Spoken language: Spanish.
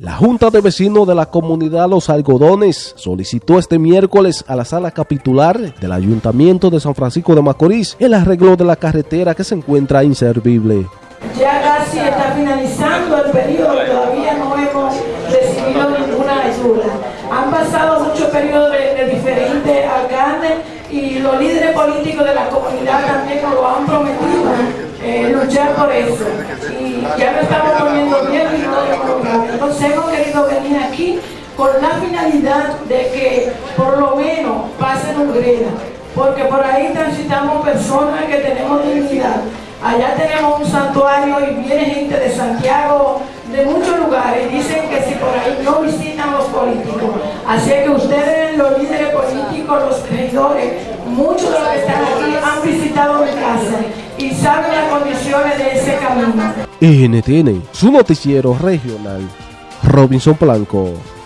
La Junta de Vecinos de la comunidad Los Algodones solicitó este miércoles a la sala capitular del Ayuntamiento de San Francisco de Macorís el arreglo de la carretera que se encuentra inservible. Ya casi está finalizando el periodo, todavía no hemos recibido ninguna ayuda. Han pasado muchos periodos de, diferentes alcaldes y los líderes políticos de la comunidad también nos lo han prometido, eh, luchar por eso. Y ya lo estamos hemos querido venir aquí con la finalidad de que por lo menos pasen un greda, porque por ahí transitamos personas que tenemos dignidad. Allá tenemos un santuario y viene gente de Santiago, de muchos lugares, dicen que si por ahí no visitan los políticos. Así que ustedes, los líderes políticos, los regidores, muchos de los que están aquí han visitado mi casa y saben las condiciones de ese camino. NTN, su noticiero regional. Robinson Blanco.